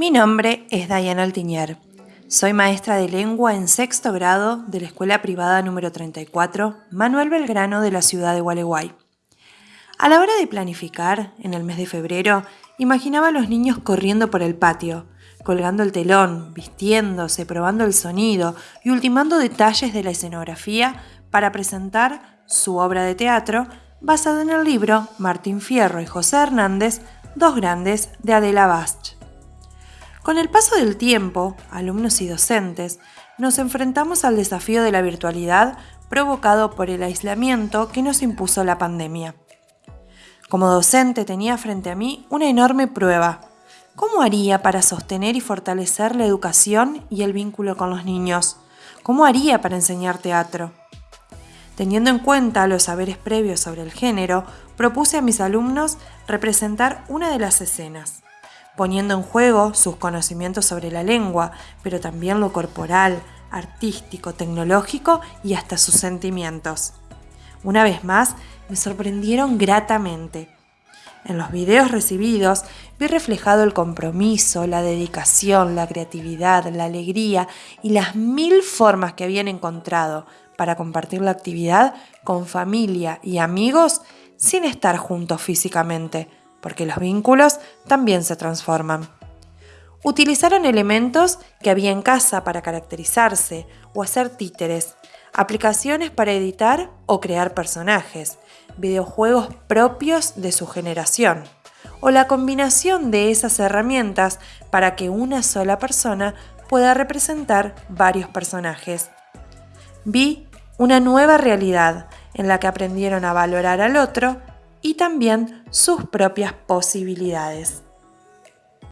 Mi nombre es Diana Altiñer. Soy maestra de lengua en sexto grado de la Escuela Privada número 34, Manuel Belgrano de la ciudad de Gualeguay. A la hora de planificar, en el mes de febrero, imaginaba a los niños corriendo por el patio, colgando el telón, vistiéndose, probando el sonido y ultimando detalles de la escenografía para presentar su obra de teatro basada en el libro Martín Fierro y José Hernández, Dos Grandes de Adela Bast. Con el paso del tiempo, alumnos y docentes, nos enfrentamos al desafío de la virtualidad provocado por el aislamiento que nos impuso la pandemia. Como docente tenía frente a mí una enorme prueba. ¿Cómo haría para sostener y fortalecer la educación y el vínculo con los niños? ¿Cómo haría para enseñar teatro? Teniendo en cuenta los saberes previos sobre el género, propuse a mis alumnos representar una de las escenas, poniendo en juego sus conocimientos sobre la lengua, pero también lo corporal, artístico, tecnológico y hasta sus sentimientos. Una vez más, me sorprendieron gratamente. En los videos recibidos vi reflejado el compromiso, la dedicación, la creatividad, la alegría y las mil formas que habían encontrado para compartir la actividad con familia y amigos sin estar juntos físicamente, porque los vínculos también se transforman. Utilizaron elementos que había en casa para caracterizarse o hacer títeres, aplicaciones para editar o crear personajes, videojuegos propios de su generación, o la combinación de esas herramientas para que una sola persona pueda representar varios personajes. Vi una nueva realidad en la que aprendieron a valorar al otro y también sus propias posibilidades.